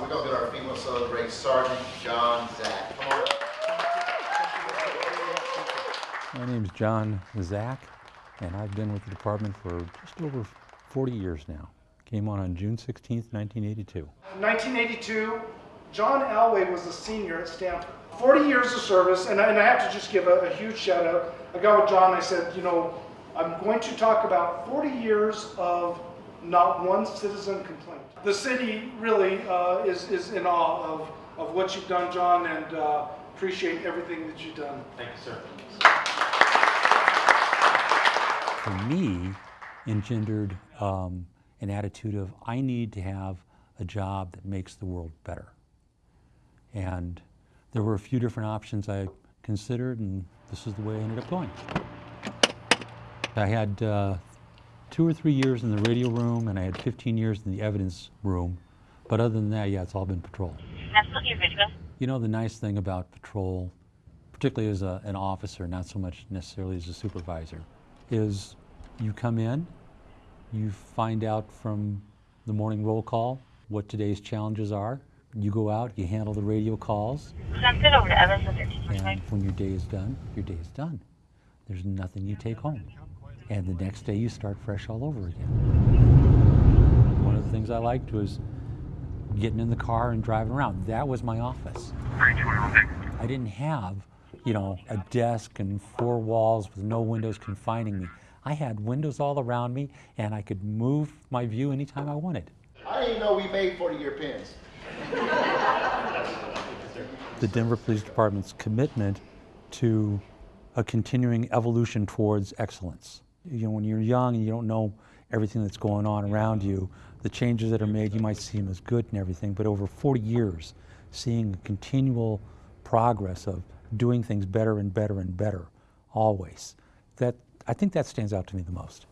Awesome. We're going to get our female celebrate Sergeant John Zach. Come on. My name is John Zach, and I've been with the department for just over 40 years now. Came on on June 16th, 1982. 1982, John Alway was a senior at Stanford. 40 years of service, and I, and I have to just give a, a huge shout out. I got with John, I said, you know, I'm going to talk about 40 years of not one citizen complaint. The city really uh, is, is in awe of, of what you've done, John, and uh, appreciate everything that you've done. Thank you, sir. For me, engendered um, an attitude of I need to have a job that makes the world better. And there were a few different options I considered, and this is the way I ended up going. I had uh, two or three years in the radio room, and I had 15 years in the evidence room. But other than that, yeah, it's all been patrol. You know, the nice thing about patrol, particularly as a, an officer, not so much necessarily as a supervisor, is you come in, you find out from the morning roll call what today's challenges are. You go out, you handle the radio calls, Send it over to Evans at and when your day is done, your day is done. There's nothing you take home. And the next day you start fresh all over again. One of the things I liked was getting in the car and driving around. That was my office. I didn't have, you know, a desk and four walls with no windows confining me. I had windows all around me and I could move my view anytime I wanted. I didn't know we made 40-year pins. the Denver Police Department's commitment to a continuing evolution towards excellence. You know, when you're young and you don't know everything that's going on around you, the changes that are made, you might see them as good and everything, but over 40 years, seeing a continual progress of doing things better and better and better, always, that, I think that stands out to me the most.